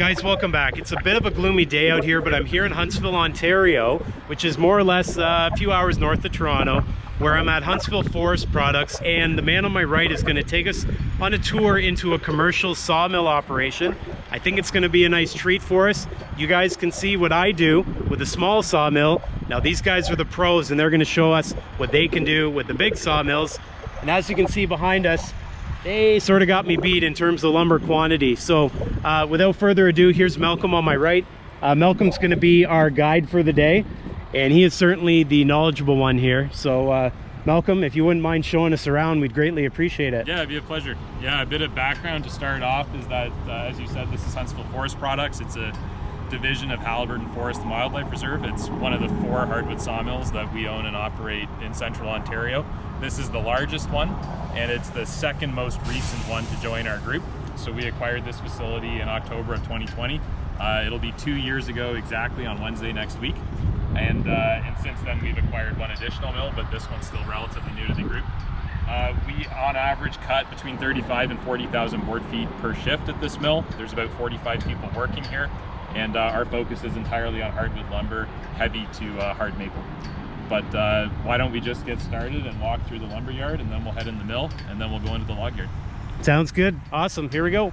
Guys, welcome back. It's a bit of a gloomy day out here, but I'm here in Huntsville, Ontario, which is more or less uh, a few hours north of Toronto, where I'm at Huntsville Forest Products, and the man on my right is gonna take us on a tour into a commercial sawmill operation. I think it's gonna be a nice treat for us. You guys can see what I do with a small sawmill. Now these guys are the pros, and they're gonna show us what they can do with the big sawmills. And as you can see behind us, they sort of got me beat in terms of lumber quantity. So uh, without further ado, here's Malcolm on my right. Uh, Malcolm's gonna be our guide for the day, and he is certainly the knowledgeable one here. So uh, Malcolm, if you wouldn't mind showing us around, we'd greatly appreciate it. Yeah, it'd be a pleasure. Yeah, a bit of background to start off is that, uh, as you said, this is Huntsville Forest Products. It's a division of Haliburton Forest and Wildlife Reserve. It's one of the four hardwood sawmills that we own and operate in central Ontario. This is the largest one, and it's the second most recent one to join our group. So we acquired this facility in October of 2020. Uh, it'll be two years ago exactly on Wednesday next week. And, uh, and since then we've acquired one additional mill, but this one's still relatively new to the group. Uh, we, on average, cut between 35 and 40,000 board feet per shift at this mill. There's about 45 people working here and uh, our focus is entirely on hardwood lumber, heavy to uh, hard maple. But uh, why don't we just get started and walk through the lumber yard and then we'll head in the mill and then we'll go into the log yard. Sounds good. Awesome. Here we go.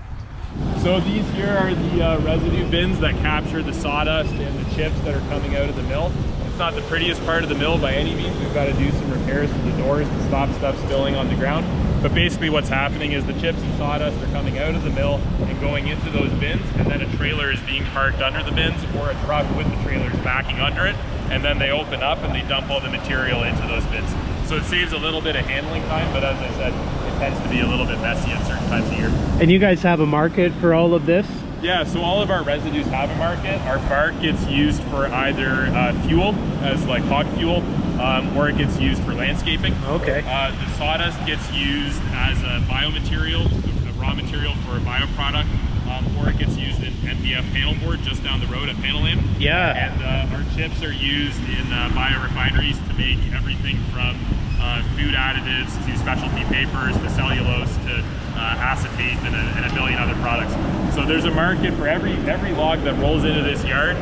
So these here are the uh, residue bins that capture the sawdust and the chips that are coming out of the mill. It's not the prettiest part of the mill by any means. We've got to do some repairs to the doors to stop stuff spilling on the ground. But basically what's happening is the chips and sawdust are coming out of the mill and going into those bins and then a trailer is being parked under the bins or a truck with the trailers backing under it and then they open up and they dump all the material into those bins. So it saves a little bit of handling time, but as I said, it tends to be a little bit messy at certain times of year. And you guys have a market for all of this? Yeah, so all of our residues have a market. Our bark gets used for either uh, fuel, as like hog fuel, um, or it gets used for landscaping. Okay. Uh, the sawdust gets used as a biomaterial, a raw material for a bioproduct, um, or it gets used in MDF panel board just down the road at Panolam. Yeah. And uh, our chips are used in uh, biorefineries to make everything from uh, food additives to specialty papers to cellulose to uh, acetate and a, and a million other products. So there's a market for every every log that rolls into this yard.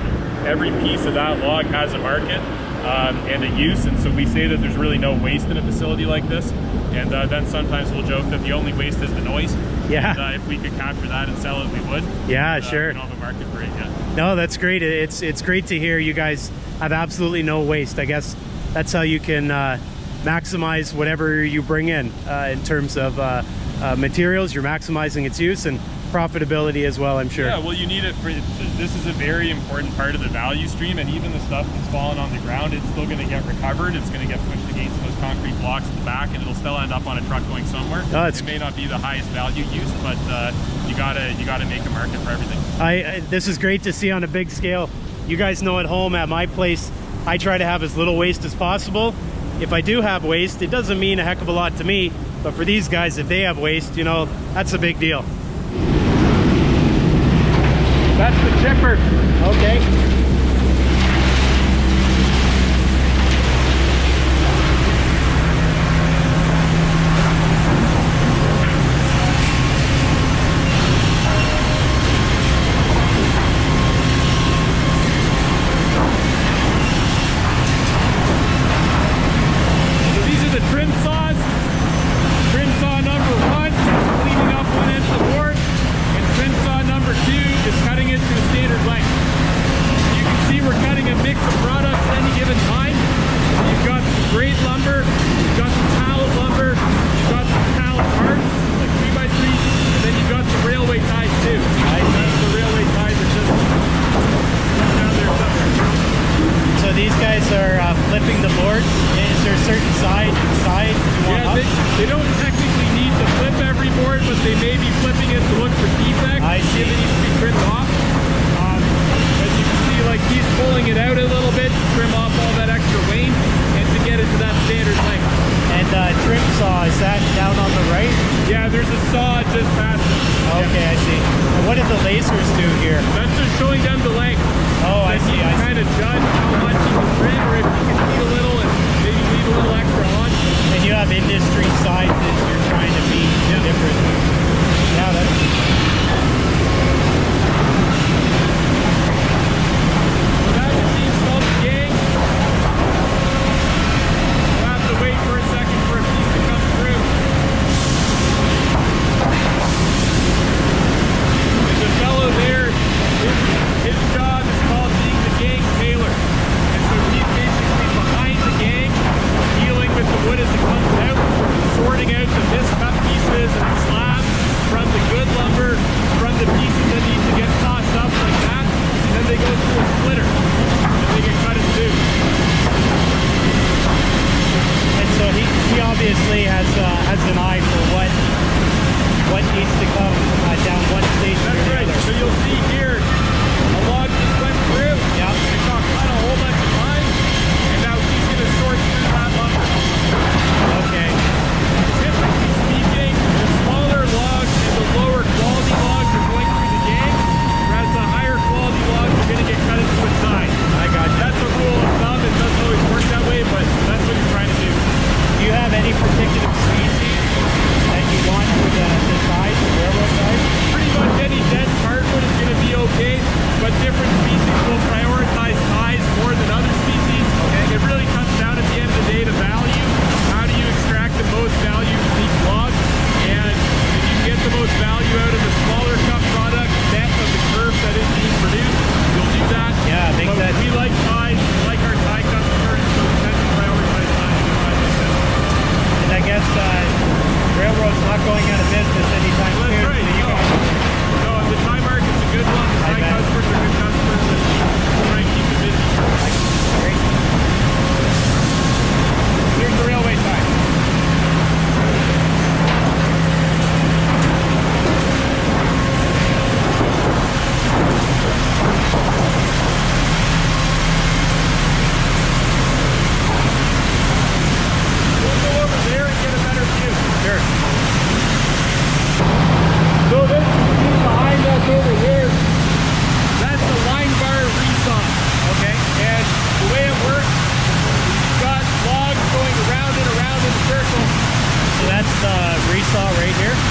Every piece of that log has a market um, and a use, and so we say that there's really no waste in a facility like this. And uh, then sometimes we'll joke that the only waste is the noise. Yeah. And, uh, if we could capture that and sell it, we would. Yeah, Uh, sure. We don't have a market for it yet. No, that's great. It's it's great to hear you guys have absolutely no waste. I guess that's how you can uh, maximize whatever you bring in uh, in terms of uh, uh, materials. You're maximizing its use and profitability as well. I'm sure. Yeah, well, you need it for this is a very important part of the value stream, and even the stuff that's fallen on the ground, it's still going to get recovered. It's going to get pushed against those concrete blocks at the back, and it'll still end up on a truck going somewhere. Oh, it may not be the highest value use, but uh, you gotta you gotta make a market for everything. I, I this is great to see on a big scale. You guys know at home at my place, I try to have as little waste as possible. If I do have waste, it doesn't mean a heck of a lot to me, but for these guys, if they have waste, you know, that's a big deal. That's the chipper. Okay. So these are the trim saws. Trim saw number one is cleaning up one end of the board, and trim saw number two is cutting it to a standard length. You can see we're cutting a mix of products at any given time. So you've got some grade lumber, you've got some pallet lumber, you've got some pallet parts, like three by three, and then you've got some railway ties too. I think the railway ties are just down there somewhere. So these guys are uh, flipping the boards. Is there a certain side side you want Yeah, up? they, they don't technically need to flip every board, but they may be flipping it to look for defects. I see. If it needs to be trimmed off. Um, as you can see, like he's pulling it out a little bit to trim off all that extra wane and to get it to that standard length. And uh, trim saw, is that down on the right? Yeah, there's a saw just past it. Okay, I see. What did the lasers do here? That's just showing them the length. Oh, I see, I see. kind of judge how much you can trim or if you can feed a little and maybe leave a little extra on. And you have industry sizes you're trying to meet Yeah. different. Yeah, that's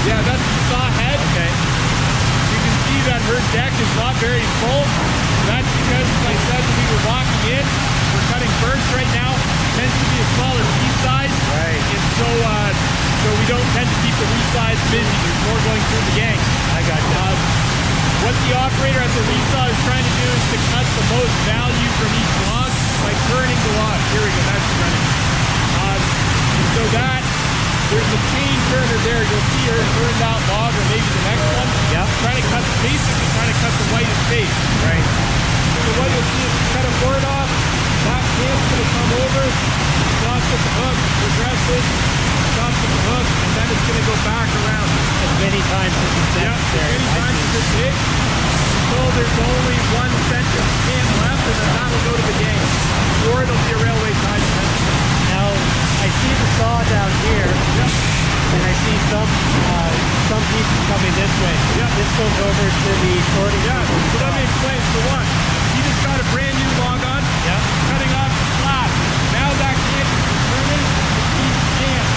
Yeah, that's the saw head. Okay. You can see that her deck is not very full. That's because, as I said, we were walking in, we're cutting birds right now. Tends to be a smaller piece size. Right. And so, uh, so we don't tend to keep the resaw busy. There's more going through the gang. I got you. Um, what the operator at the resaw is trying to do is to cut the most value from each log by turning the log. Here we go, that's running. And so that, there's a chain turner there. You'll see her turn that log or maybe the next one. Yep. Trying to cut, basically trying to cut the whitest face. Right. So what you'll see is you cut a board off, that cant's gonna come over, stops at the hook, progresses, stops at the hook, and then it's gonna go back around. As many times as it's Yeah, necessary. many times as it until there's only one center cant left, and then that'll go to the gang. Or it'll be a railway tie fence. Now, I see the saw down here, Yep. and I see some uh, some pieces coming this way. Yeah. This goes over to the sorting. Yeah, so let me explain. So one, he just got a brand new log on, Yeah. cutting off the slab. Now that cant is determined, he's scanned.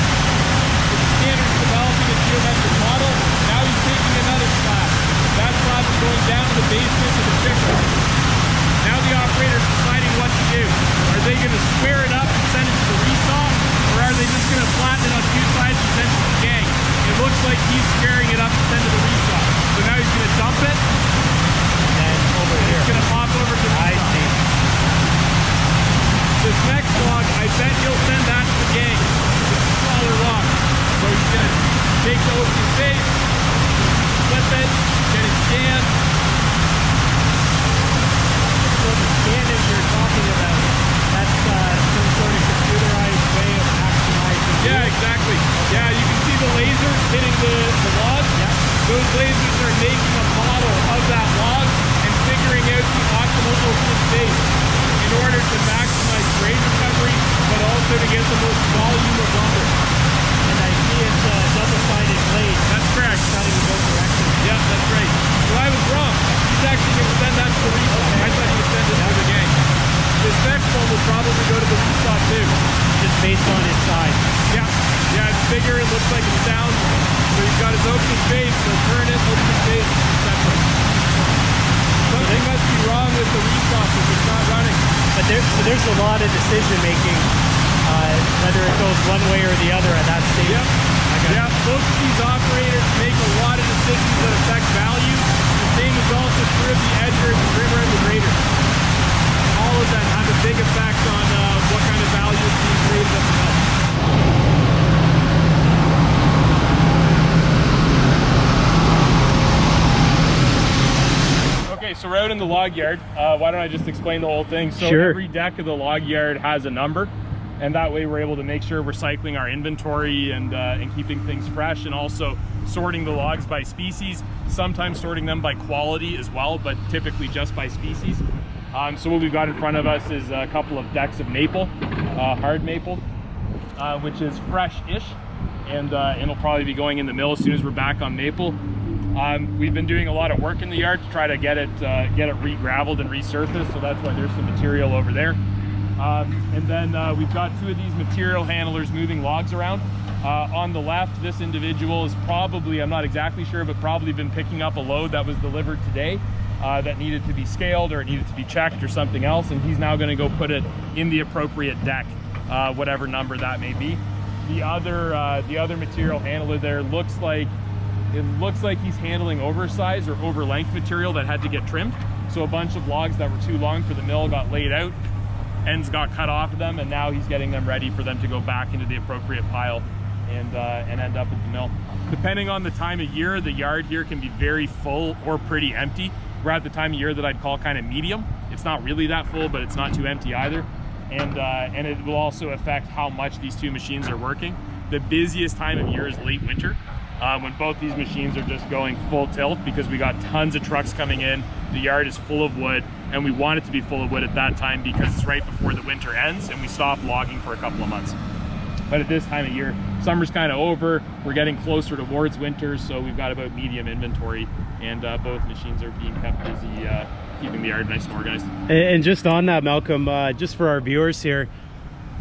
The scanner's developing a geometric model. Now he's taking another slab. That slab is going down to the basement of the picker. Now the operator's why don't I just explain the whole thing? So Sure. every deck of the log yard has a number, and that way we're able to make sure we're cycling our inventory and uh, and keeping things fresh, and also sorting the logs by species. Sometimes sorting them by quality as well, but typically just by species. Um, so what we've got in front of us is a couple of decks of maple, uh, hard maple, uh, which is fresh-ish, and uh, it'll probably be going in the mill as soon as we're back on maple. Um, we've been doing a lot of work in the yard to try to get it uh, get it re-graveled and resurfaced, so that's why there's some material over there. Um, and then uh, we've got two of these material handlers moving logs around. Uh, on the left, this individual is probably, I'm not exactly sure, but probably been picking up a load that was delivered today uh, that needed to be scaled or it needed to be checked or something else. And he's now gonna go put it in the appropriate deck, uh, whatever number that may be. The other, uh, the other material handler there looks like it looks like he's handling oversized or over length material that had to get trimmed. So a bunch of logs that were too long for the mill got laid out, ends got cut off of them, and now he's getting them ready for them to go back into the appropriate pile and uh, and end up at the mill. Depending on the time of year, the yard here can be very full or pretty empty. We're at the time of year that I'd call kind of medium. It's not really that full, but it's not too empty either. And uh, and it will also affect how much these two machines are working. The busiest time of year is late winter uh, when both these machines are just going full tilt because we got tons of trucks coming in. The yard is full of wood and we want it to be full of wood at that time because it's right before the winter ends and we stop logging for a couple of months. But at this time of year, summer's kind of over. We're getting closer towards winter, so we've got about medium inventory and uh, both machines are being kept busy, uh, keeping the yard nice and organized. And just on that, Malcolm, uh, just for our viewers here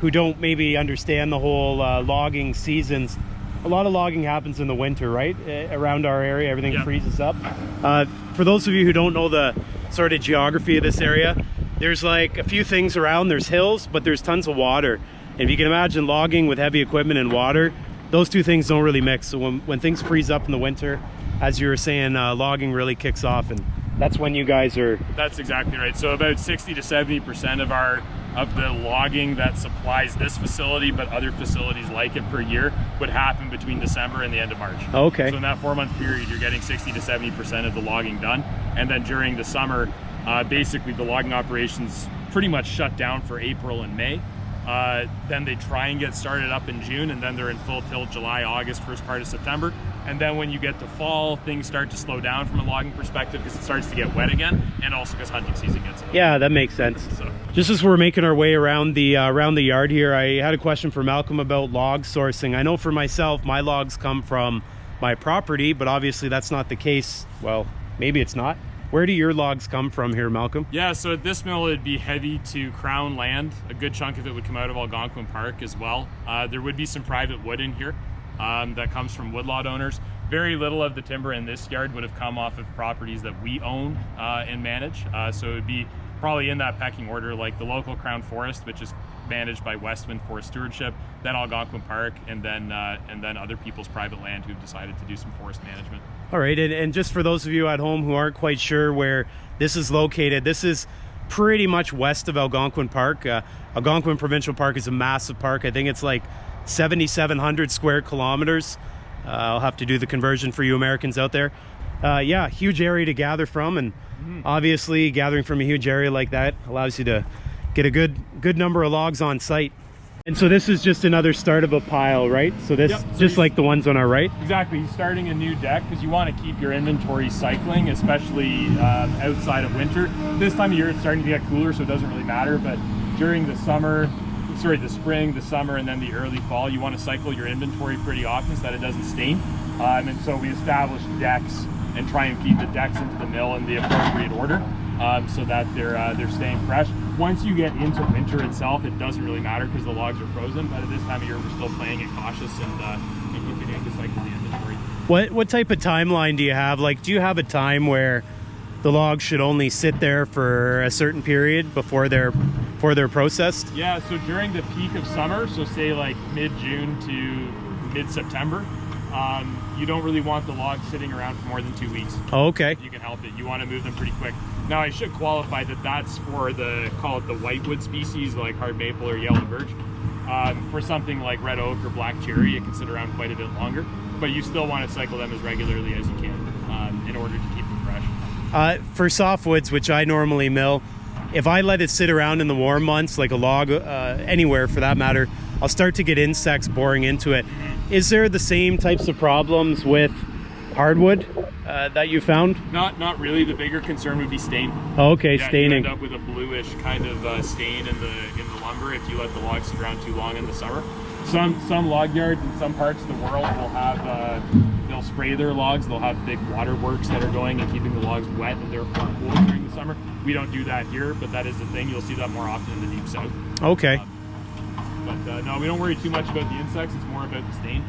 who don't maybe understand the whole uh, logging seasons, a lot of logging happens in the winter, right? Around our area, everything Yeah. freezes up. Uh, for those of you who don't know the sort of geography of this area, there's like a few things around. There's hills, but there's tons of water. And if you can imagine logging with heavy equipment and water, those two things don't really mix. So when, when things freeze up in the winter, as you were saying, uh, logging really kicks off, and that's when you guys are. That's exactly right. So about 60 to 70 percent of our of the logging that supplies this facility, but other facilities like it per year, would happen between December and the end of March. Okay. So in that four month period, you're getting 60 to 70 percent of the logging done, and then during the summer, uh, basically the logging operations pretty much shut down for April and May. Uh, then they try and get started up in June, and then they're in full tilt July, August, first part of September. And then when you get to fall, things start to slow down from a logging perspective because it starts to get wet again, and also because hunting season gets. Yeah, that makes sense. So Just as we're making our way around the uh, around the yard here, I had a question for Malcolm about log sourcing. I know for myself, my logs come from my property, but obviously that's not the case. Well, maybe it's not. Where do your logs come from here, Malcolm? yeah, so at this mill it'd be heavy to crown land. A good chunk of it would come out of Algonquin Park as well. Uh, there would be some private wood in here um, that comes from woodlot owners. Very little of the timber in this yard would have come off of properties that we own uh, and manage. Uh, so it would be probably in that pecking order, like the local Crown Forest, which is managed by Westwind Forest Stewardship, then Algonquin Park, and then uh, and then other people's private land who've decided to do some forest management. All right, and, and just for those of you at home who aren't quite sure where this is located, this is pretty much west of Algonquin Park. Uh, Algonquin Provincial Park is a massive park. I think it's like 7,700 square kilometers. Uh, I'll have to do the conversion for you Americans out there. Uh, yeah, huge area to gather from, and obviously gathering from a huge area like that allows you to get a good good number of logs on site. And so this is just another start of a pile, right? So this Yep, so just like the ones on our right. Exactly. He's starting a new deck because you want to keep your inventory cycling, especially um, outside of winter. This time of year, it's starting to get cooler, so it doesn't really matter. But during the summer, sorry, the spring, the summer, and then the early fall, you want to cycle your inventory pretty often so that it doesn't stain. Um, and so we established decks and try and keep the decks into the mill in the appropriate order um, so that they're uh, they're staying fresh. Once you get into winter itself, it doesn't really matter because the logs are frozen. But at this time of year, we're still playing it cautious and, uh, and continuing to cycle the inventory. What what type of timeline do you have? Like, do you have a time where the logs should only sit there for a certain period before they're before they're processed? Yeah, so during the peak of summer, so say like mid June to mid September, um, you don't really want the logs sitting around for more than two weeks. Oh, okay. If you can help it, you want to move them pretty quick. Now, I should qualify that that's for the call it the whitewood species like hard maple or yellow birch. Um, for something like red oak or black cherry, it can sit around quite a bit longer, but you still want to cycle them as regularly as you can um, in order to keep them fresh. Uh, for softwoods, which I normally mill, if I let it sit around in the warm months, like a log, uh, anywhere for that matter, I'll start to get insects boring into it. Is there the same types of problems with hardwood uh, that you found? Not not really. The bigger concern would be stain. Oh, okay, Yeah, staining. You end up with a bluish kind of uh, stain in the in the lumber if you let the logs sit around too long in the summer. Some some log yards in some parts of the world will have uh, they'll spray their logs. They'll have big waterworks that are going and keeping the logs wet and therefore cool during the summer. We don't do that here, but that is the thing. You'll see that more often in the deep south. Okay. But uh, no, we don't worry too much about the insects. It's more about the stain.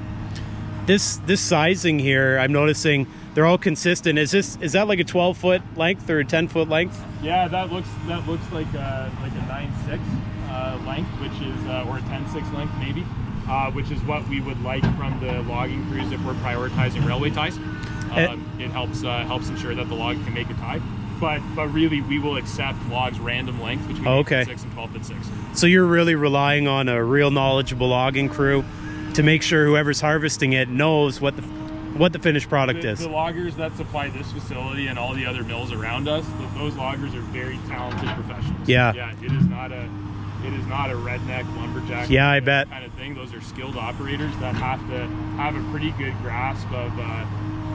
This this sizing here, I'm noticing they're all consistent. Is this is that like a 12 foot length or a 10 foot length? Yeah, that looks that looks like a, like a nine six uh, length, which is uh, or a 10-6 length maybe, uh, which is what we would like from the logging crews if we're prioritizing railway ties. Eh. Um, it helps uh, helps ensure that the log can make a tie. But but really, we will accept logs random length between Oh, okay. six and 12 foot six. So you're really relying on a real knowledgeable logging crew to make sure whoever's harvesting it knows what the what the finished product The, is. the loggers that supply this facility and all the other mills around us, th- those loggers are very talented professionals. Yeah. Yeah, it is not a it is not a redneck lumberjack Yeah, I bet. kind of thing. Those are skilled operators that have to have a pretty good grasp of uh,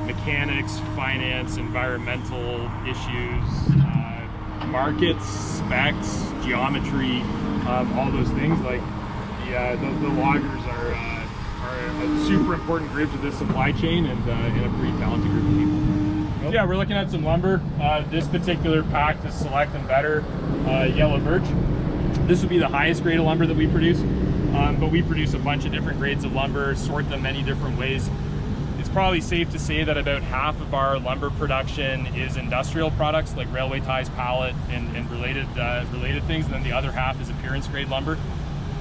mechanics, finance, environmental issues, uh, markets, specs, geometry, um, all those things. Like the, uh, the, the loggers are, uh, are a super important group to this supply chain and, uh, and a pretty talented group of people. Yeah, we're looking at some lumber. Uh, this particular pack is Select and Better uh, Yellow Birch. This would be the highest grade of lumber that we produce. Um, but we produce a bunch of different grades of lumber, sort them many different ways. Probably safe to say that about half of our lumber production is industrial products like railway ties, pallet, and, and related uh, related things. And then the other half is appearance grade lumber.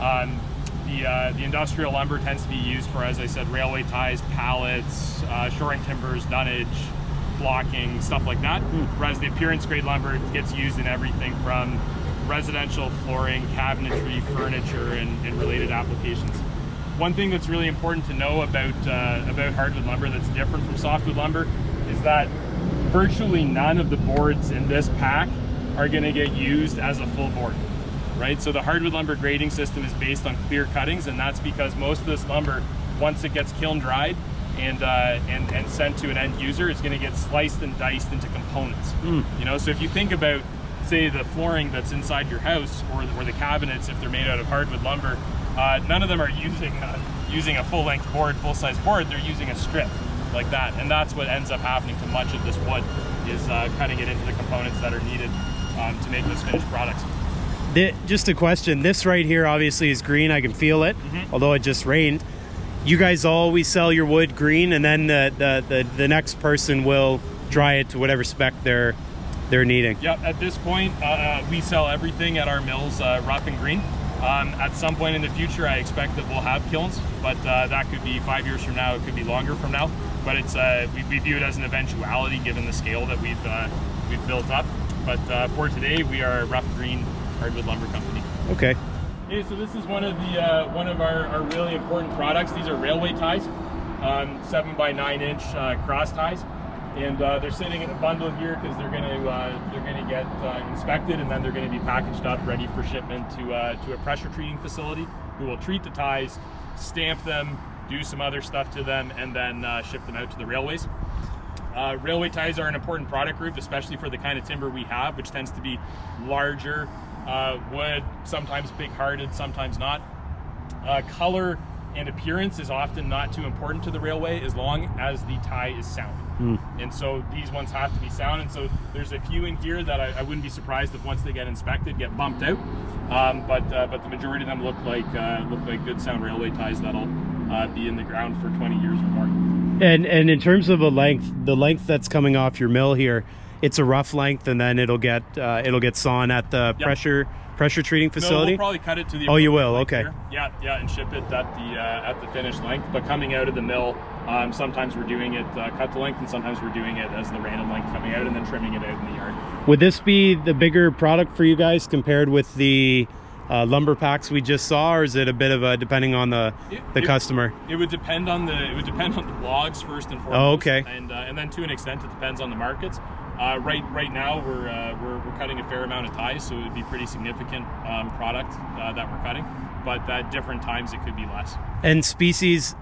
Um, the, uh, the industrial lumber tends to be used for, as I said, railway ties, pallets, uh, shoring timbers, dunnage, blocking, stuff like that. Hmm. Whereas the appearance grade lumber gets used in everything from residential flooring, cabinetry, furniture, and, and related applications. One thing that's really important to know about uh, about hardwood lumber that's different from softwood lumber is that virtually none of the boards in this pack are going to get used as a full board right? So the hardwood lumber grading system is based on clear cuttings, and that's because most of this lumber, once it gets kiln dried and uh, and and sent to an end user, is going to get sliced and diced into components. Mm. You know, so if you think about say the flooring that's inside your house or, or the cabinets if they're made out of hardwood lumber uh, none of them are using uh, using a full length board full size board they're using a strip like that and that's what ends up happening to much of this wood is uh, cutting it into the components that are needed um, to make those finished products Thi- just a question. This right here obviously is green. I can feel it, Mhm. although it just rained. You guys always sell your wood green, and then the, the, the, the next person will dry it to whatever spec they're they're needing. Yep, at this point, uh, uh, we sell everything at our mills uh, rough and green. Um, at some point in the future, I expect that we'll have kilns, but uh, that could be five years from now, it could be longer from now. But it's uh, we, we view it as an eventuality given the scale that we've uh, we've built up. But uh, for today, we are a rough green hardwood lumber company. Okay. Okay, so this is one of the uh, one of our, our really important products. These are railway ties, um, seven by nine inch uh, cross ties, and uh, they're sitting in a bundle here because they're going to uh, they're going to get uh, inspected and then they're going to be packaged up, ready for shipment to uh, to a pressure treating facility, who will treat the ties, stamp them, do some other stuff to them, and then uh, ship them out to the railways. Uh, railway ties are an important product group, especially for the kind of timber we have, which tends to be larger wood, sometimes big-hearted, sometimes not. Color and appearance is often not too important to the railway as long as the tie is sound. And so these ones have to be sound. And so there's a few in here that I, I wouldn't be surprised if once they get inspected, get bumped out. Um, but uh, but the majority of them look like uh, look like good sound railway ties that'll uh, be in the ground for 20 years or more. And and in terms of a length, the length that's coming off your mill here, it's a rough length, and then it'll get uh, it'll get sawn at the Yep. pressure pressure treating No, facility. we'll probably cut it to the. Oh, you will? Okay. here. Yeah, yeah, and ship it at the uh, at the finished length. But coming out of the mill, um, sometimes we're doing it uh, cut to length, and sometimes we're doing it as the random length coming out, and then trimming it out in the yard. Would this be the bigger product for you guys compared with the uh, lumber packs we just saw, or is it a bit of a depending on the It- the it- customer? It would depend on the it would depend on the logs first and foremost. Oh, okay. And uh, and then to an extent, it depends on the markets. Uh, right right now, we're, uh, we're we're cutting a fair amount of ties, so it would be pretty significant um, product uh, that we're cutting. But at different times, it could be less. And species,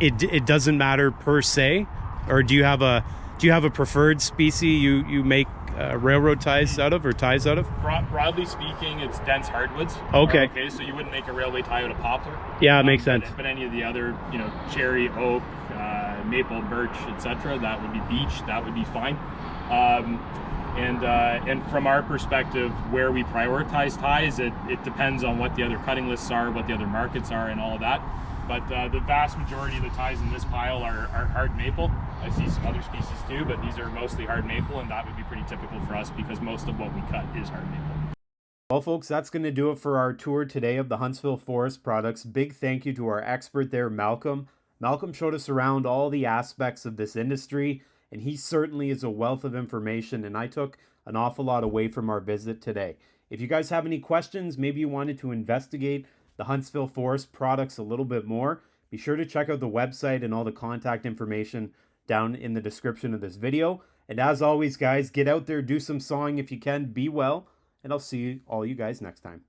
it it doesn't matter per se, or do you have a do you have a preferred species you you make uh, railroad ties out of or ties out of? Broad, broadly speaking, it's dense hardwoods. Okay. Okay, so you wouldn't make a railway tie out of poplar. Yeah, it makes Um, sense. But, but any of the other, you know, cherry, oak, uh, maple, birch, etc., that would be beech. That would be fine. Um, and uh, and from our perspective, where we prioritize ties, it, it depends on what the other cutting lists are, what the other markets are, and all of that. But uh, the vast majority of the ties in this pile are, are hard maple. I see some other species too, but these are mostly hard maple, and that would be pretty typical for us because most of what we cut is hard maple. Well, folks, that's going to do it for our tour today of the Huntsville Forest products. Big thank you to our expert there, Malcolm. Malcolm showed us around all the aspects of this industry, and he certainly is a wealth of information, and I took an awful lot away from our visit today. If you guys have any questions, maybe you wanted to investigate the Huntsville Forest products a little bit more, be sure to check out the website and all the contact information down in the description of this video. And as always, guys, get out there, do some sawing if you can, be well, and I'll see all you guys next time.